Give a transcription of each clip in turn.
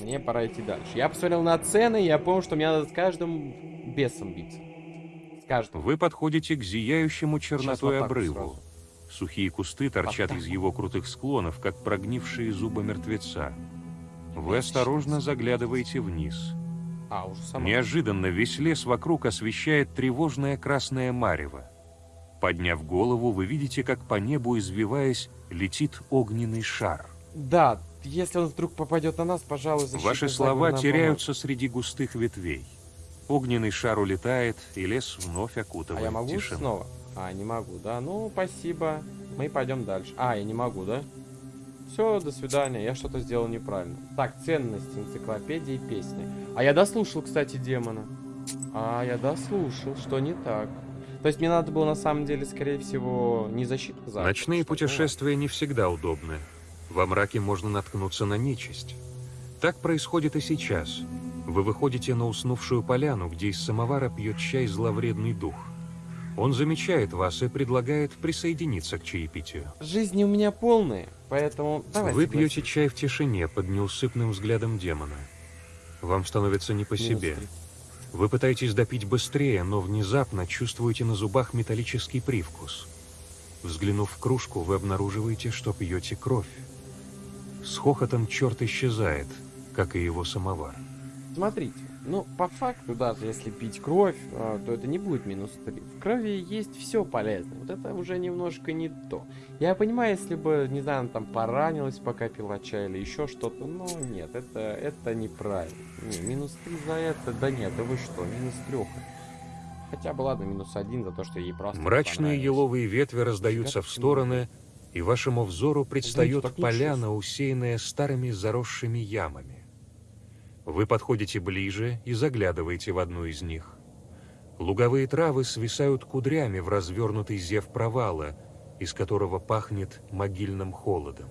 Мне пора идти дальше. Я посмотрел на цены, я понял, что мне надо с каждым бесом биться. С каждым. Вы подходите к зияющему чернотой вот обрыву. сразу. Сухие кусты торчат так из его крутых склонов, как прогнившие зубы мертвеца. Вы осторожно заглядываете вниз. А, уже сама. Неожиданно весь лес вокруг освещает тревожное красное марево. Подняв голову, вы видите, как по небу, извиваясь, летит огненный шар. Да, если он вдруг попадет на нас, пожалуй, защитный Ваши слова теряются среди густых ветвей. Огненный шар улетает, и лес вновь поможет. А окутывает я могу тишину. снова? А, не могу, да? Ну, спасибо. Мы пойдем дальше. А, я не могу, да? Все, до свидания. Я что-то сделал неправильно. Так, ценности, энциклопедии, песни. А я дослушал, кстати, демона. А, я дослушал, что не так. То есть мне надо было на самом деле, скорее всего, не защиту за. Ночные путешествия не всегда удобны. Во мраке можно наткнуться на нечисть. Так происходит и сейчас. Вы выходите на уснувшую поляну, где из самовара пьет чай зловредный дух. Он замечает вас и предлагает присоединиться к чаепитию. Жизни у меня полные, поэтому давай. Вы пьете чай в тишине под неусыпным взглядом демона. Вам становится не по себе. Вы пытаетесь допить быстрее, но внезапно чувствуете на зубах металлический привкус. Взглянув в кружку, вы обнаруживаете, что пьете кровь. С хохотом черт исчезает, как и его самовар. Смотрите, ну, по факту, даже если пить кровь, а, то это не будет минус 3. В крови есть все полезное. Вот это уже немножко не то. Я понимаю, если бы, не знаю, она там поранилась, пока пила чай или еще что-то, но нет, это, это неправильно. Не, минус 3 за это, да нет, да вы что, минус 3. Хотя бы ладно, минус 1 за то, что ей просто Мрачные еловые ветви раздаются в стороны, и вашему взору предстает поляна, усеянная старыми заросшими ямами. Вы подходите ближе и заглядываете в одну из них. Луговые травы свисают кудрями в развернутый зев провала, из которого пахнет могильным холодом.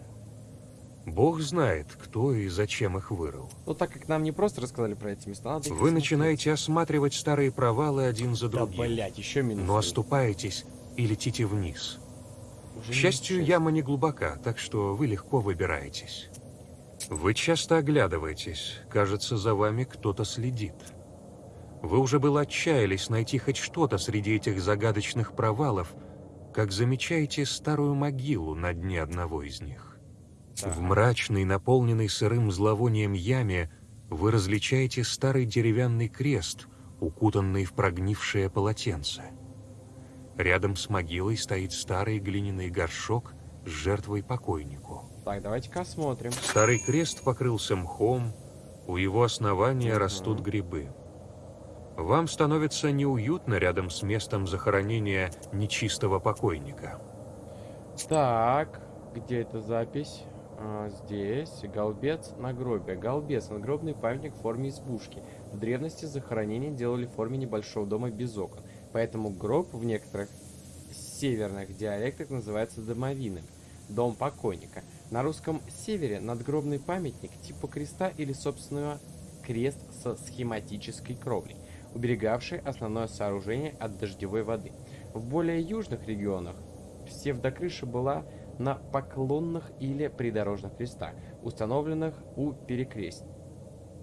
Бог знает, кто и зачем их вырыл. Ну, так как нам не просто рассказали про эти места, надо Вы начинаете осматривать старые провалы один за Да, другим, блядь, еще минус но 3. оступаетесь и летите вниз. К счастью, 6. яма не глубока, так что вы легко выбираетесь. Вы часто оглядываетесь, кажется, за вами кто-то следит. Вы уже было отчаялись найти хоть что-то среди этих загадочных провалов, как замечаете старую могилу на дне одного из них. В мрачной, наполненной сырым зловонием яме вы различаете старый деревянный крест, укутанный в прогнившее полотенце. Рядом с могилой стоит старый глиняный горшок с жертвой покойнику. Так, давайте-ка осмотрим. Старый крест покрылся мхом, у его основания Ага. растут грибы. Вам становится неуютно рядом с местом захоронения нечистого покойника. Так, где эта запись? А, здесь. Голбец нагробие. Голбец. Надгробный памятник в форме избушки. В древности захоронение делали в форме небольшого дома без окон. Поэтому гроб в некоторых северных диалектах называется домовиным. Дом покойника. На русском севере надгробный памятник типа креста или собственного крест со схематической кровлей, уберегавший основное сооружение от дождевой воды. В более южных регионах псевдокрыша была на поклонных или придорожных крестах, установленных у перекрест...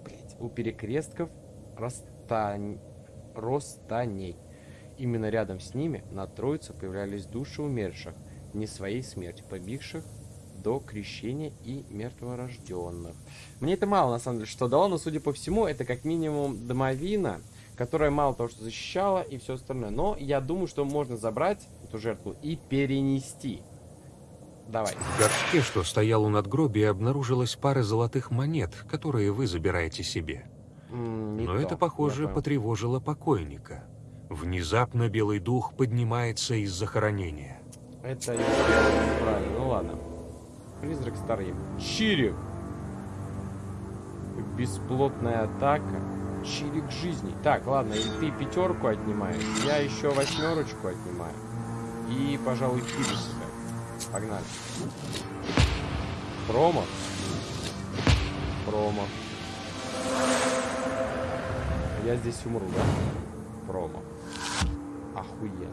блядь, у перекрестков растань... ростаней. Именно рядом с ними на Троице появлялись души умерших, не своей смертью, побивших до крещения и мертворожденных. Мне это мало, на самом деле, что дало, но, судя по всему, это как минимум домовина, которая мало того, что защищала и все остальное. Но я думаю, что можно забрать эту жертву и перенести. Давай. В горшке, что стоял у надгробия, обнаружилась пара золотых монет, которые вы забираете себе. М, Но то, это, похоже, потревожило покойника. Внезапно белый дух поднимается из захоронения. Это неправильно. Ну ладно. Призрак старый. Чирик. Бесплотная атака. Чирик жизни. Так, ладно, и ты пятерку отнимаешь. Я еще восьмерочку отнимаю. И, пожалуй, себя. Погнали. Промо. Промо. Я здесь умру, да? Промо. Охуенно.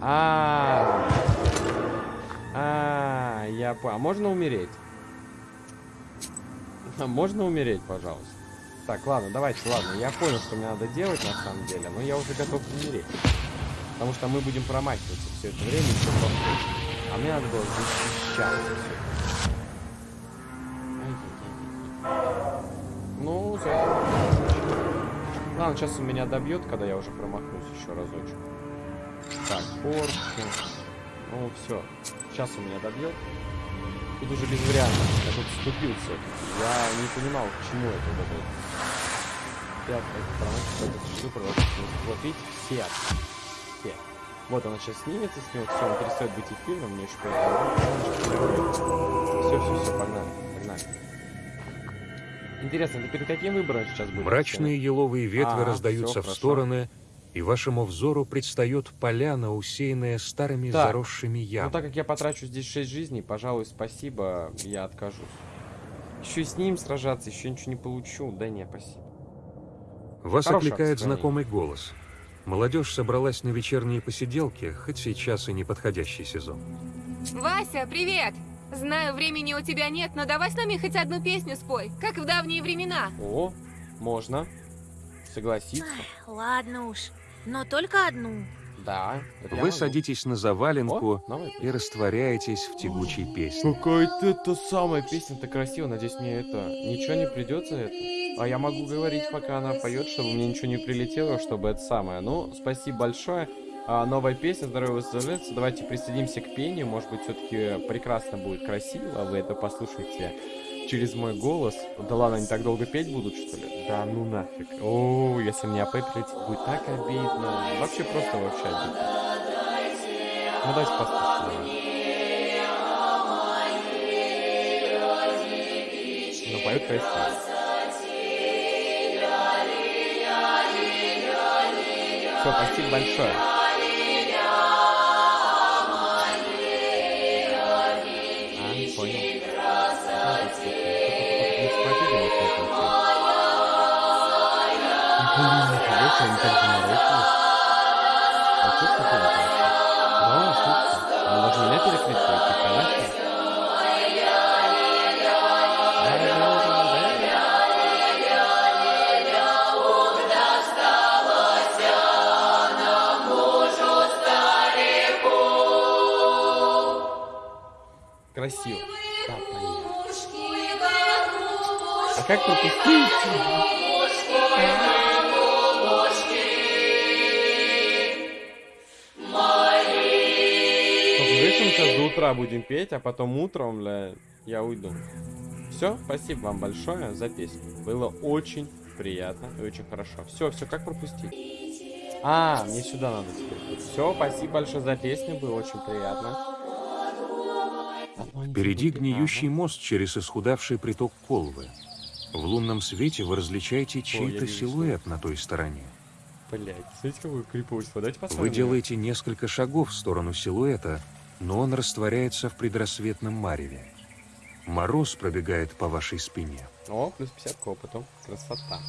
А, а, я понял. А можно умереть? А можно умереть, пожалуйста? Так, ладно, давайте, ладно. Я понял, что мне надо делать на самом деле, но я уже готов умереть. Потому что мы будем промахиваться все это время еще повторить. А мне надо было защищаться все. Ну, за... Ладно, сейчас он меня добьет, когда я уже промахнусь еще разочек. Так, порки. Ну, все. Сейчас он меня добьет. Тут уже без вариантов. Я тут вступил все-таки. Я не понимал, к чему это вот это вот видите, все. Все. Вот она сейчас снимется с него, все, он перестает быть эфирным, мне еще Все, все, все, погнали, погнали. Интересно, ты перед каким выбором сейчас будешь? Мрачные еловые ветви А, раздаются в стороны, и вашему взору предстает поляна, усеянная старыми Так, заросшими Ну, ямами. так как я потрачу здесь 6 жизней, пожалуй, спасибо, я откажусь. Еще и с ним сражаться, еще ничего не получу. Да не, спасибо. Вас Хорошее окликает знакомый голос. Молодежь собралась на вечерние посиделки, хоть сейчас и не подходящий сезон. Вася, привет! Знаю, времени у тебя нет, но давай с нами хоть одну песню спой, как в давние времена. О, можно. Согласиться. Ладно уж, но только одну. Да. Вы могу. садитесь на заваленку О, и растворяетесь в тягучей песне. Какая-то это самая песня-то красивая. Надеюсь, мне это ничего не придется это. А я могу говорить, пока она поет, чтобы мне ничего не прилетело, чтобы это самое. Ну, спасибо большое. А, новая песня «Здоровье восстановится». Давайте присоединимся к пению. Может быть, все-таки прекрасно будет красиво. Вы это послушаете через мой голос. Да ладно, они так долго петь будут, что ли? Да ну нафиг. О, если мне АП прилетит, будет так обидно. Вообще просто вообще обидно. Ну, давайте послушаем. Ну, поет красиво. Все, спасибо большое. Не вот это вот всё. Блин, нифига себе, они так заморочились. А что это такое? Да, слушай, они даже меня перекрестили, ты понимаешь? Красиво. Да, понятно. Как пропустить? Слушай, мы сейчас до утра будем петь, а потом утром, бля, я уйду. Все, спасибо вам большое за песню. Было очень приятно и очень хорошо. Все, все, как пропустить? А, мне сюда надо теперь. Все, спасибо большое за песню, было очень приятно. Впереди гниющий мост через исхудавший приток Колвы. В лунном свете вы различаете чей-то силуэт на той стороне. Блять, смотрите, какой криповство. Давайте посмотрим. Вы делаете несколько шагов в сторону силуэта, но он растворяется в предрассветном мареве. Мороз пробегает по вашей спине. О, плюс 50 к опыту. Красота.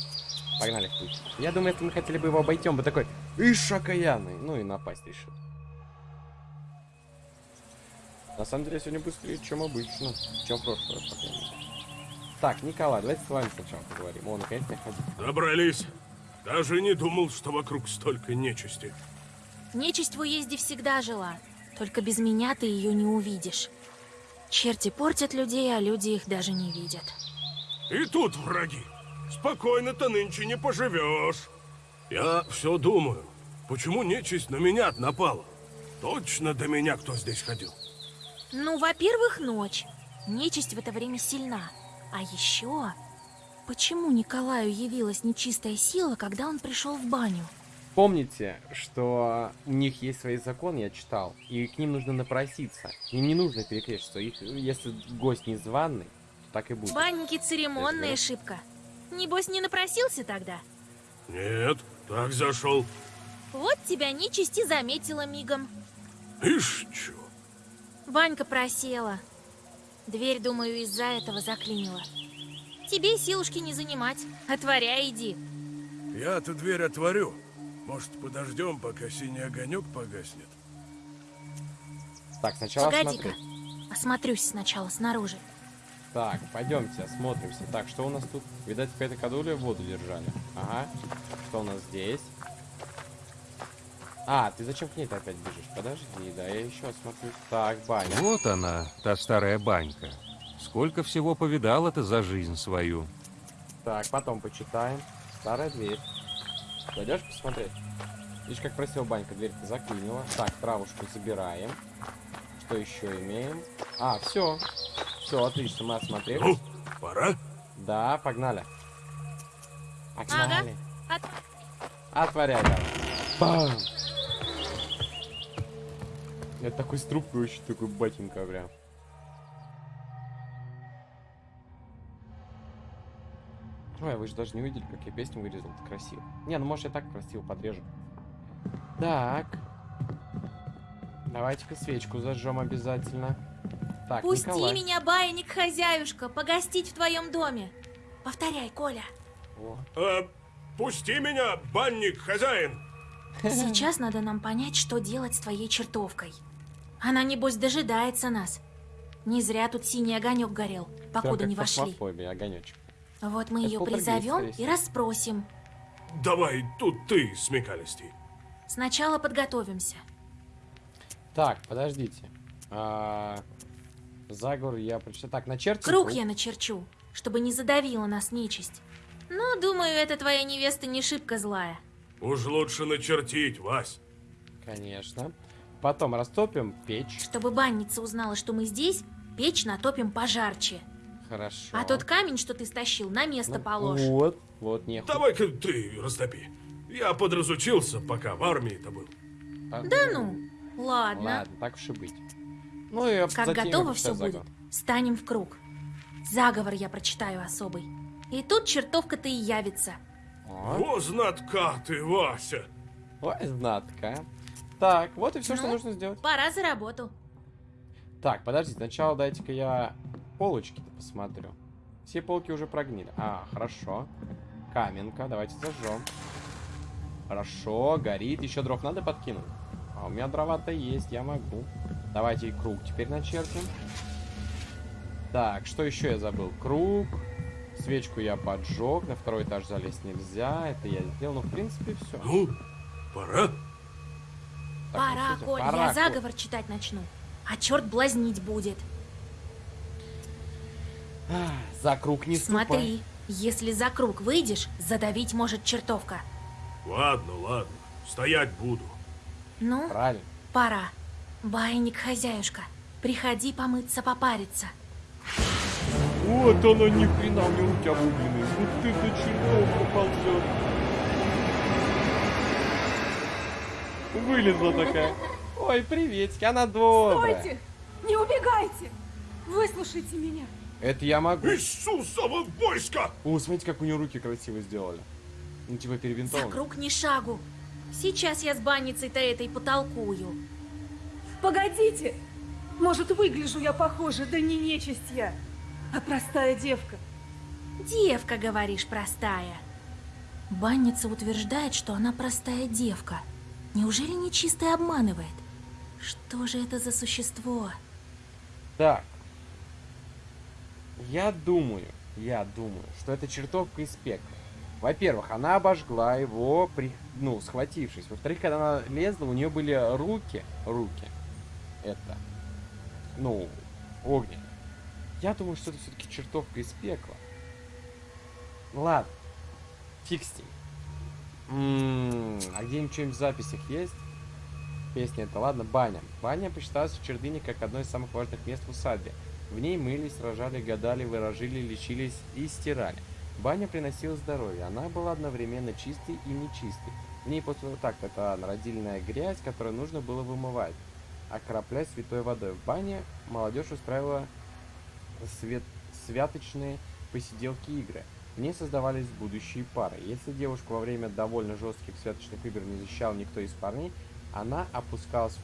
Погнали. Я думаю, если мы хотели бы его обойти, он бы такой, ишь, окаянный. Ну и напасть решил. На самом деле, сегодня быстрее, чем обычно. Чем в прошлый раз, по крайней мере. Так, Николай, давайте с вами сначала поговорим. О, наконец не ходит. Добрались. Даже не думал, что вокруг столько нечисти. Нечисть в уезде всегда жила, только без меня ты ее не увидишь. Черти портят людей, а люди их даже не видят. И тут враги. Спокойно-то нынче не поживешь. Я все думаю, почему нечисть на меня напала? Точно до меня кто здесь ходил? Ну, во-первых, ночь. Нечисть в это время сильна. А еще... Почему Николаю явилась нечистая сила, когда он пришел в баню? Помните, что у них есть свои законы, я читал, и к ним нужно напроситься. Им не нужно перекрещиваться. Их, если гость незваный, то так и будет. Банники церемонная Да. ошибка. Небось, не напросился тогда? Нет, так зашел. Вот тебя нечисть и заметила мигом. Ишь, чё. Ванька просела. Дверь, думаю, из-за этого заклинила. Тебе силушки не занимать. Отворяй, иди. Я-то дверь отворю. Может, подождем, пока синий огонек погаснет? Так, сначала Погоди-ка. Осмотрюсь сначала снаружи. Так, пойдемте, осмотримся. Так, что у нас тут? Видать, какая-то кадуля воду держали. Ага. Что у нас здесь? А, ты зачем к ней-то опять бежишь? Подожди, да, я еще осмотрю. Так, баня. Вот она, та старая банька. Сколько всего повидала ты за жизнь свою. Так, потом почитаем. Старая дверь. Пойдешь посмотреть? Видишь, как просил банька, дверь-то заклинила. Так, травушку забираем. Что еще имеем? А, все. Все, отлично, мы осмотрели. Ну, пора? Да, погнали. Погнали. От- Отворяй, давай. Бам! Это такой с трубкой очень такой батенька прям. Ой, вы же даже не увидели, как я песню вырезал. Это красиво. Не, ну может я так красиво подрежу. Так. Давайте-ка свечку зажжем обязательно. Так, Пусти Николай. меня, баинник хозяюшка, погостить в твоем доме. Повторяй, Коля. О, Э, пусти меня, банник, хозяин. Сейчас надо нам понять, что делать с твоей чертовкой. Она, небось, дожидается нас. Не зря тут синий огонек горел, покуда не вошли. Огонечек. Вот мы Это ее призовем и расспросим. Давай, тут ты, смекалистей. Сначала подготовимся. Так, подождите. А, заговор я прочитал. Так, начертим Круг я начерчу, чтобы не задавила нас нечисть. Но, думаю, эта твоя невеста не шибко злая. Уж лучше начертить, Вась. Конечно. Потом растопим печь. Чтобы банница узнала, что мы здесь, печь натопим пожарче. Хорошо. А тот камень, что ты стащил, на место Ну, положь. Вот, вот, не Давай-ка ты растопи. Я подразучился, пока в армии-то был. Да ну, ладно. Ладно, так уж и быть. Ну и Как готово все прочитаю будет, заговор. станем в круг. Заговор я прочитаю особый. И тут чертовка-то и явится. О, Во знатка ты, Вася. ой, знатка. Так, вот и все, что Ну? нужно сделать. Пора за работу. Так, подождите, сначала дайте-ка я полочки-то посмотрю. Все полки уже прогнили. А, хорошо. Каменка, давайте зажжем. Хорошо, горит. Еще дров надо подкинуть? А у меня дрова-то есть, я могу. Давайте и круг теперь начертим. Так, что еще я забыл? Круг. Свечку я поджег. На второй этаж залезть нельзя. Это я сделал. Ну, в принципе, все. Ну, пора. Пора, Коль, я заговор читать начну. А черт блазнить будет. За круг не ступай. Смотри, если за круг выйдешь, задавить может чертовка. Ладно, ладно. Стоять буду. Ну, Правильно. пора. Байник хозяюшка, приходи помыться, попариться. Вот оно ни хрена, у него руки обугленные. Вот ты до чертовка ползет. Вылезла такая. Ой, приветики, она добрая. Стойте! Не убегайте! Выслушайте меня. Это я могу. Иисусово войско! О, смотрите, как у нее руки красиво сделали. Ну, типа За перебинтованы. круг ни шагу. Сейчас я с банницей-то этой потолкую. Погодите! Может, выгляжу я похоже, да не нечисть я, а простая девка. Девка, говоришь, простая. Банница утверждает, что она простая девка. Неужели нечистая обманывает? Что же это за существо? Так. Я думаю, я думаю, что это чертовка из пекла. Во-первых, она обожгла его, при... ну, схватившись. Во-вторых, когда она лезла, у нее были руки, руки, это, ну, огненные. Я думаю, что это все-таки чертовка из пекла. Ладно, фиг с ним. А где-нибудь что-нибудь в записях есть? Песня это, ладно, баня. Баня посчиталась в Чердыне как одно из самых важных мест в усадьбе. В ней мылись, рожали, гадали, выражили, лечились и стирали. Баня приносила здоровье. Она была одновременно чистой и нечистой. В ней после вот так это народильная грязь, которую нужно было вымывать, окроплять святой водой. В бане молодежь устраивала свет... святочные посиделки игры. В ней создавались будущие пары. Если девушку во время довольно жестких святочных игр не защищал никто из парней, она опускалась в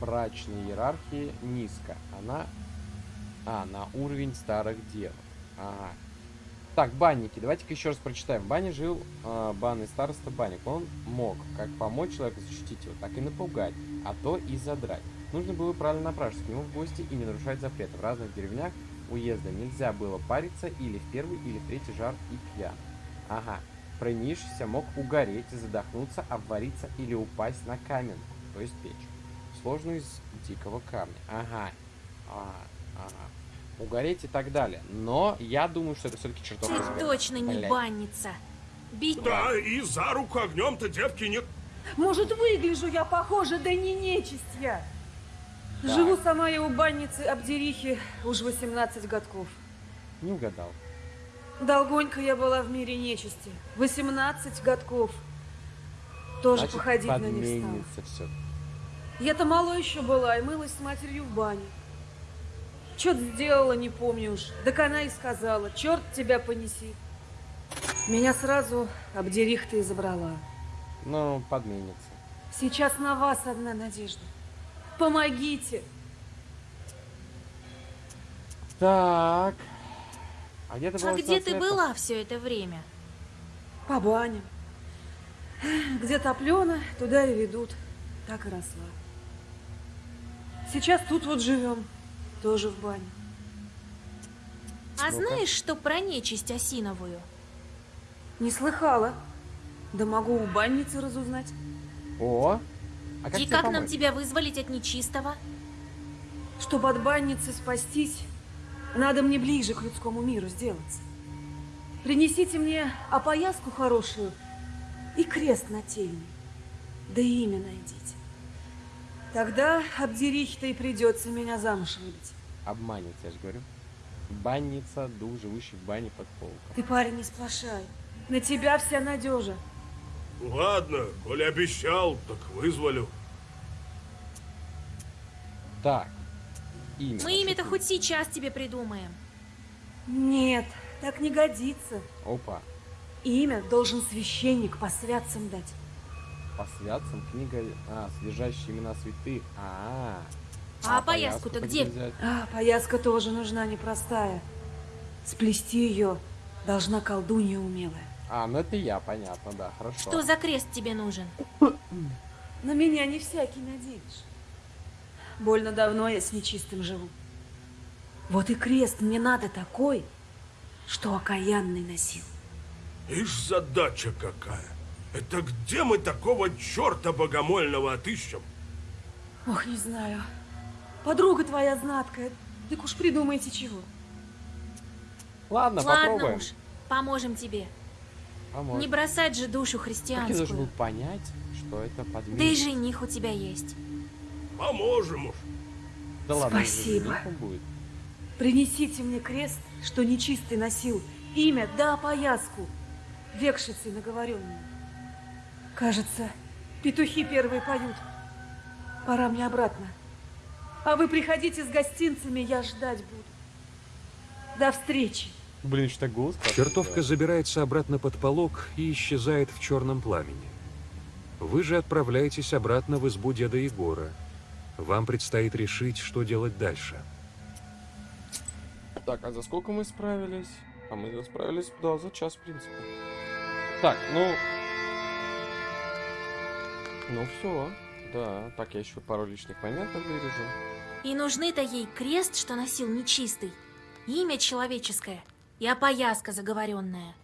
предбрачной иерархии низко. Она... А, на уровень старых дев. Ага. Так, банники. Давайте-ка еще раз прочитаем. Бане жил э, банный староста Банник. Он мог как помочь человеку защитить его, так и напугать, а то и задрать. Нужно было правильно напрашиваться к нему в гости и не нарушать запреты. В разных деревнях уезда нельзя было париться или в первый, или в третий жар и пьян. Ага. Пронившийся мог угореть, задохнуться, обвариться или упасть на каменку, то есть печь, сложную из дикого камня. Ага. Ага. ага. Угореть и так далее. Но я думаю, что это все-таки чертовка Ты точно не Блядь. банница. Бить Да, и за руку огнем-то девки нет. Может, выгляжу я похоже, да не нечисть я. Живу сама я у банницы Абдерихи уж 18 годков. Не угадал. Долгонько я была в мире нечисти. 18 годков. Тоже Значит, походить на них стала. все. Я-то мало еще была и мылась с матерью в бане. Чё-то сделала, не помню уж. Так она и сказала, черт тебя понеси. Меня сразу Абдерих-то и забрала. Ну, подменится. Сейчас на вас одна надежда. Помогите. Так. А где ты была А где 18 ты была все это время? По баням. Где топлено, туда и ведут. Так и росла. Сейчас тут вот живем. Тоже в бане. А Ну-ка. знаешь, что про нечисть осиновую? Не слыхала. Да могу у банницы разузнать. О! А как И как нам тебя вызволить от нечистого? Чтобы от банницы спастись, надо мне ближе к людскому миру сделаться. Принесите мне опояску хорошую и крест нательный. Да и имя найдите. Тогда Абдерихе-то и придется меня замуж выдать. Обманет, я же говорю. Банница, дух, живущий в бане под полком. Ты, парень, не сплошай. На тебя вся надежа. Ладно, коли обещал, так вызволю. Так. Имя. Мы имя-то хоть сейчас тебе придумаем. Нет, так не годится. Опа. Имя должен священник по святцам дать. По святцам книга... А, содержащая имена святых. А, А опояску-то где? взять? А, пояска тоже нужна непростая. Сплести ее должна колдунья умелая. А, ну это я, понятно, да, хорошо. Что за крест тебе нужен? На меня не всякий наденешь. Больно давно я с нечистым живу. Вот и крест мне надо такой, что окаянный носил. Ишь, задача какая. Это где мы такого черта богомольного отыщем? Ох, не знаю. Подруга твоя знаткая, так уж придумайте чего. Ладно, Ладно попробуем. уж, поможем тебе. Поможем. Не бросать же душу Как я должен был христианскую. понять, что это подменит? Да и жених у тебя есть. Поможем уж. Да ладно, Спасибо. будет. Принесите мне крест, что нечистый носил, имя да опояску, векшицей наговоренную. Кажется, петухи первые поют. Пора мне обратно. А вы приходите с гостинцами, я ждать буду. До встречи. Блин, что так голос Чертовка сделал. забирается обратно под полог и исчезает в черном пламени. Вы же отправляетесь обратно в избу деда Егора. Вам предстоит решить, что делать дальше. Так, а за сколько мы справились? А мы справились, да, за час, в принципе. Так, ну... Ну все, да. Так, я еще пару лишних моментов вырежу. И нужны-то ей крест, что носил нечистый, имя человеческое и опояска заговоренная.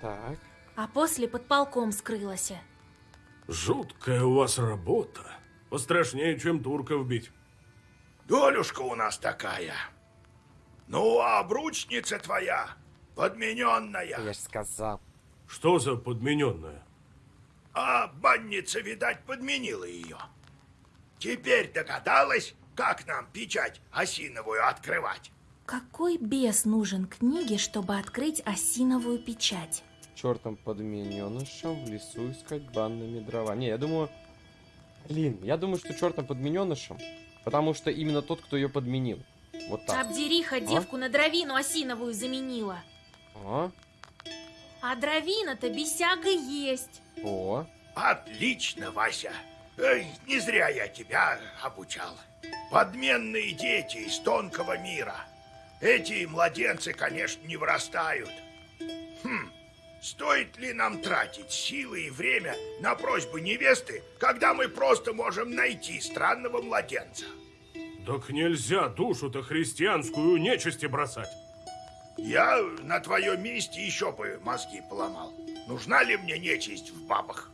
Так. А после под полком скрылась. Жуткая у вас работа. Пострашнее, чем турков бить. Долюшка у нас такая. Ну, а обручница твоя, подмененная. Я же сказал. Что за подмененная? А банница, видать, подменила ее. Теперь догадалась, как нам печать осиновую открывать. Какой бес нужен книге, чтобы открыть осиновую печать? Чертом подмененышем в лесу искать банными дрова. Не, я думаю... Блин, я думаю, что чертом подмененышем, потому что именно тот, кто ее подменил. Вот так. Абдериха девку на дровину осиновую заменила. О, А дровина-то бесяга есть. о. Отлично, Вася. Эй, не зря я тебя обучал. Подменные дети из тонкого мира. Эти младенцы, конечно, не вырастают. Хм, стоит ли нам тратить силы и время на просьбы невесты, когда мы просто можем найти странного младенца? Так нельзя душу-то христианскую нечисти бросать. Я на твоем месте еще бы мозги поломал. Нужна ли мне нечисть в бабах?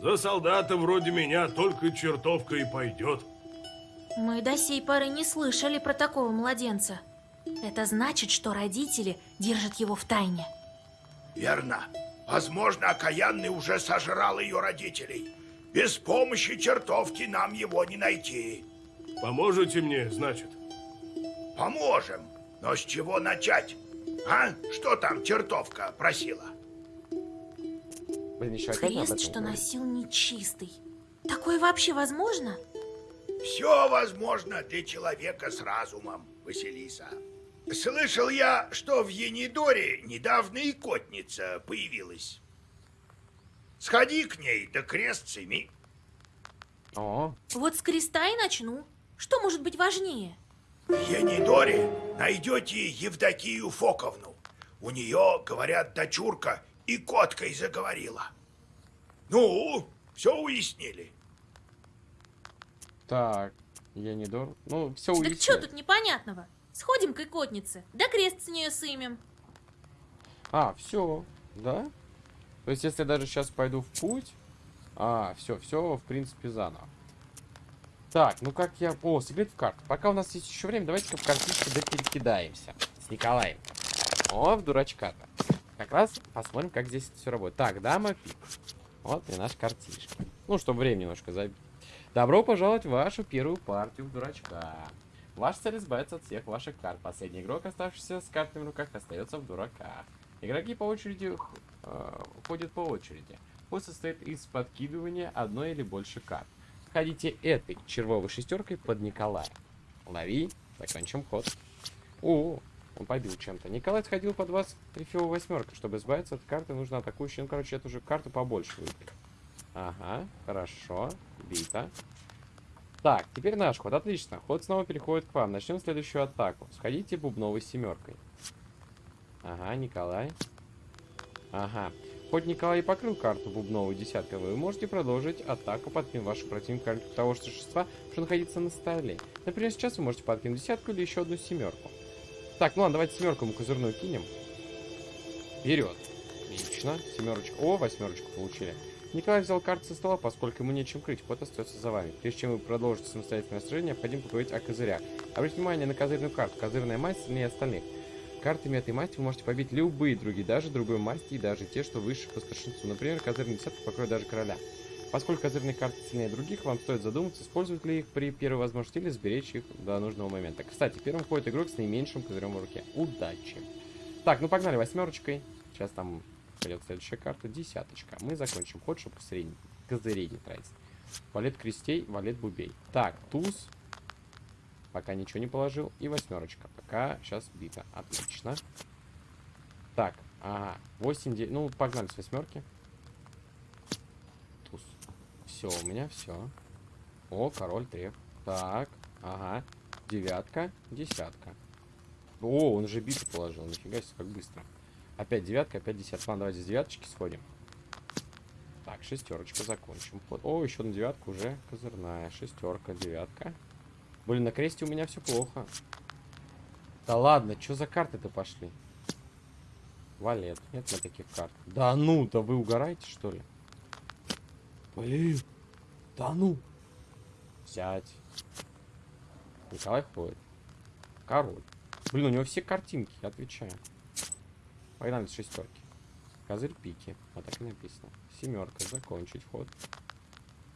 За солдата вроде меня только чертовка и пойдет. Мы до сей поры не слышали про такого младенца. Это значит, что родители держат его в тайне. Верно. Возможно, окаянный уже сожрал ее родителей. Без помощи чертовки нам его не найти. Поможете мне, значит? Поможем. Но с чего начать? А? Что там чертовка просила? Блин, еще Крест, что носил нечистый. Такое вообще возможно? Все возможно для человека с разумом, Василиса. Слышал я, что в Енидоре недавно икотница появилась. Сходи к ней, да крест семи. О, Вот с креста и начну. Что может быть важнее? В Енидоре найдете Евдокию Фоковну. У нее, говорят, дочурка и коткой заговорила. Ну, все уяснили. Так, я не дор. Ну, все Так уяснил. что тут непонятного? Сходим к икотнице, да крест с нее сымем. А, все, да? То есть, если я даже сейчас пойду в путь... А, все, все, в принципе, заново. Так, ну как я... О, секрет в карт. Пока у нас есть еще время, давайте-ка в картишке да перекидаемся. С Николаем. О, в дурачка-то. Как раз посмотрим, как здесь все работает. Так, дама пик. Вот и наш картишка. Ну, чтобы время немножко забить. Добро пожаловать в вашу первую партию в дурачка. Ваша цель избавиться от всех ваших карт. Последний игрок, оставшийся с картами в руках, остается в дураках. Игроки по очереди э, ходят по очереди. Ход состоит из подкидывания одной или больше карт. Ходите этой червовой шестеркой под Николая. Лови, закончим ход. О, он побил чем-то. Николай сходил под вас трифиловой восьмеркой. Чтобы избавиться от карты, нужно атакующую. Ну, короче, эту же карту побольше выбрать. Ага, хорошо. Бита. Так, теперь наш ход. Отлично. Ход снова переходит к вам. Начнем следующую атаку. Сходите бубновой семеркой. Ага, Николай. Ага. Хоть Николай и покрыл карту бубновой десяткой, вы можете продолжить атаку, подкинув вашего противника того же существа, что находится на столе. Например, сейчас вы можете подкинуть десятку или еще одну семерку. Так, ну ладно, давайте семерку мы козырную кинем. Вперед. Отлично. Семерочку. О, восьмерочку получили. Николай взял карту со стола, поскольку ему нечем крыть. Ход остается за вами. Прежде чем вы продолжите самостоятельное сражение, необходимо поговорить о козырях. Обратите внимание на козырную карту. Козырная масть сильнее остальных. Картами этой масти вы можете побить любые другие, даже другой масти и даже те, что выше по старшинству. Например, козырная десятка покроет даже короля. Поскольку козырные карты сильнее других, вам стоит задуматься, использовать ли их при первой возможности или сберечь их до нужного момента. Кстати, первым ходит игрок с наименьшим козырем в руке. Удачи! Так, ну погнали восьмерочкой. Сейчас там пойдет следующая карта. Десяточка. Мы закончим ход, чтобы средний. Козырей не тратить. Валет крестей, валет бубей. Так, туз. Пока ничего не положил. И восьмерочка. Пока сейчас бита. Отлично. Так, ага. 8, 9. Ну, погнали с восьмерки. Туз. Все, у меня все. О, король треф. Так, ага. Девятка, десятка. О, он же биту положил. Нифига себе, как быстро. Опять девятка, опять десятка. Ладно, давайте с девяточки сходим. Так, шестерочка, закончим. О, еще на девятку уже козырная. Шестерка, девятка. Блин, на кресте у меня все плохо. Да ладно, что за карты-то пошли? Валет. Нет на таких карт. Да ну, да вы угораете, что ли? Блин. Да ну. Взять. Николай ходит. Король. Блин, у него все картинки, отвечаю. Погнали с шестерки. Козырь пики. Вот так и написано. Семерка. Закончить ход.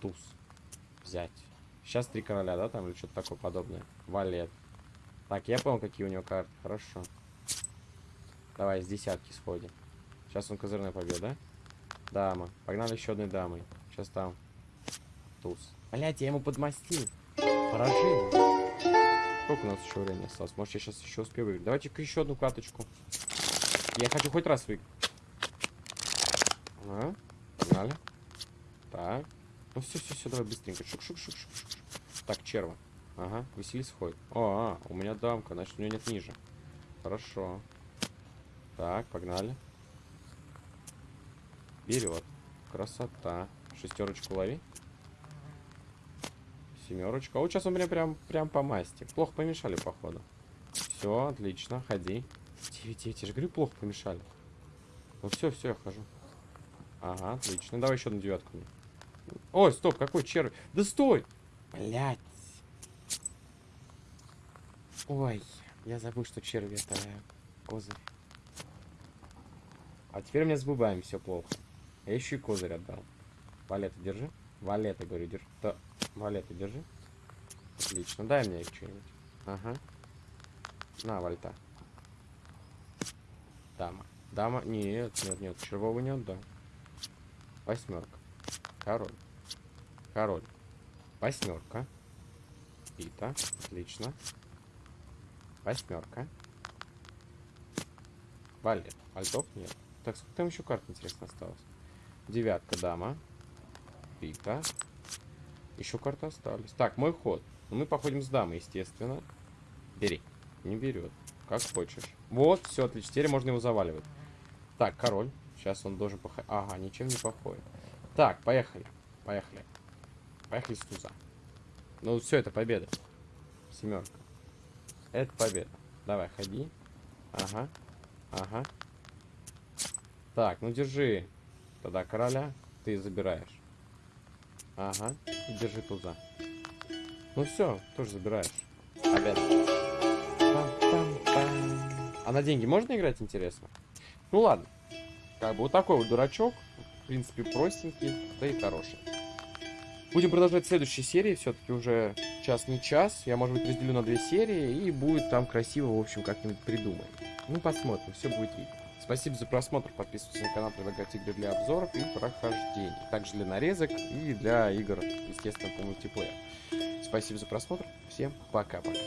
Туз. Взять. Сейчас три короля, да, там или что-то такое подобное. Валет. Так, я понял, какие у него карты. Хорошо. Давай, с десятки сходим. Сейчас он козырной побьет, да? Дама. Погнали еще одной дамой. Сейчас там. Туз. Блять, я ему подмастил. Поражение. Сколько у нас еще времени осталось? Может, я сейчас еще успею выиграть. Давайте-ка еще одну каточку. Я хочу хоть раз выиграть. Ага. Погнали. Так. Ну все, все, все, давай быстренько. Шук, шук, шук, шук, шук. Так, черва. Ага, Василис ходит. О, а, у меня дамка, значит, у нее нет ниже. Хорошо. Так, погнали. Берет. Красота. Шестерочку лови. Семерочка. Вот сейчас он мне прям, прям по масти. Плохо помешали, походу. Все, отлично, ходи. 9, 9, я же говорю, плохо помешали. Ну все, все, я хожу. Ага, отлично. Давай еще одну девятку. Ой, стоп, какой червь? Да стой! Блять. Ой, я забыл, что черви это козырь. А теперь у меня с бубами все плохо. Я еще и козырь отдал. Валета, держи. Валета, говорю, держи. Да, валета, держи. Отлично, дай мне что-нибудь. Ага. На, вальта. Дама. Дама. Нет, нет, нет. Червовый не отдам. Восьмерка. Король. Король. Восьмерка. Пита. Отлично. Восьмерка. Валет. Вальтов нет. Так, сколько там еще карт, интересно, осталось? Девятка, дама. Пита. Еще карты остались. Так, мой ход. Ну, мы походим с дамой, естественно. Бери. Не берет. Как хочешь. Вот, все, отлично. Теперь можно его заваливать. Так, король. Сейчас он должен походить. Ага, ничем не походит. Так, поехали. Поехали. Поехали с туза. Ну, все, это победа. Семерка. Это победа. Давай, ходи. Ага. Ага. Так, ну держи. Тогда короля ты забираешь. Ага. Держи туза. Ну все, тоже забираешь. Победа. На деньги можно играть, интересно? Ну ладно. Как бы вот такой вот дурачок. В принципе, простенький, да и хороший. Будем продолжать следующей серии. Все-таки уже час не час. Я, может быть, разделю на две серии. И будет там красиво, в общем, как-нибудь придумаем. Ну, посмотрим. Все будет видно. Спасибо за просмотр. Подписывайтесь на канал, предлагать игры для обзоров и прохождений. Также для нарезок и для игр, естественно, по мультиплееру. Спасибо за просмотр. Всем пока-пока.